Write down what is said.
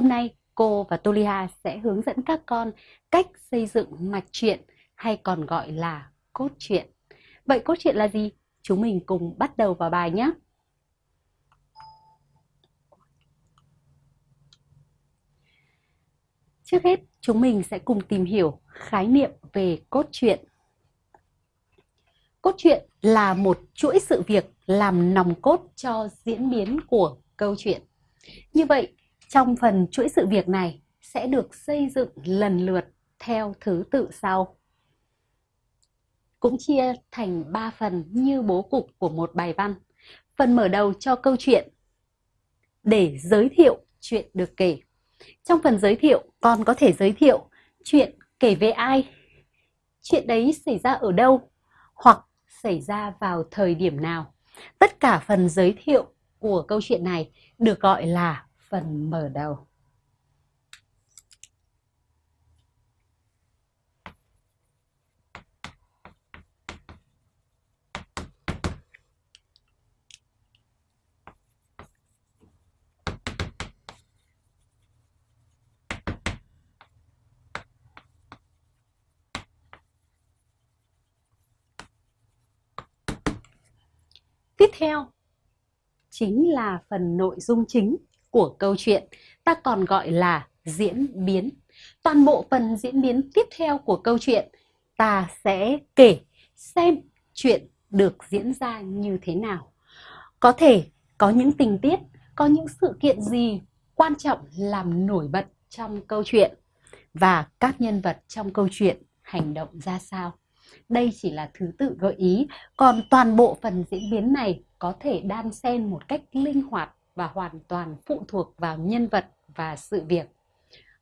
Hôm nay cô và Tolia sẽ hướng dẫn các con cách xây dựng mạch truyện hay còn gọi là cốt truyện. Vậy cốt truyện là gì? Chúng mình cùng bắt đầu vào bài nhé. Trước hết, chúng mình sẽ cùng tìm hiểu khái niệm về cốt truyện. Cốt truyện là một chuỗi sự việc làm nòng cốt cho diễn biến của câu chuyện. Như vậy, trong phần chuỗi sự việc này sẽ được xây dựng lần lượt theo thứ tự sau. Cũng chia thành 3 phần như bố cục của một bài văn. Phần mở đầu cho câu chuyện để giới thiệu chuyện được kể. Trong phần giới thiệu, con có thể giới thiệu chuyện kể về ai, chuyện đấy xảy ra ở đâu, hoặc xảy ra vào thời điểm nào. Tất cả phần giới thiệu của câu chuyện này được gọi là phần mở đầu. Tiếp theo chính là phần nội dung chính của câu chuyện, ta còn gọi là diễn biến. Toàn bộ phần diễn biến tiếp theo của câu chuyện ta sẽ kể xem chuyện được diễn ra như thế nào. Có thể có những tình tiết, có những sự kiện gì quan trọng làm nổi bật trong câu chuyện và các nhân vật trong câu chuyện hành động ra sao. Đây chỉ là thứ tự gợi ý, còn toàn bộ phần diễn biến này có thể đan xen một cách linh hoạt và hoàn toàn phụ thuộc vào nhân vật và sự việc.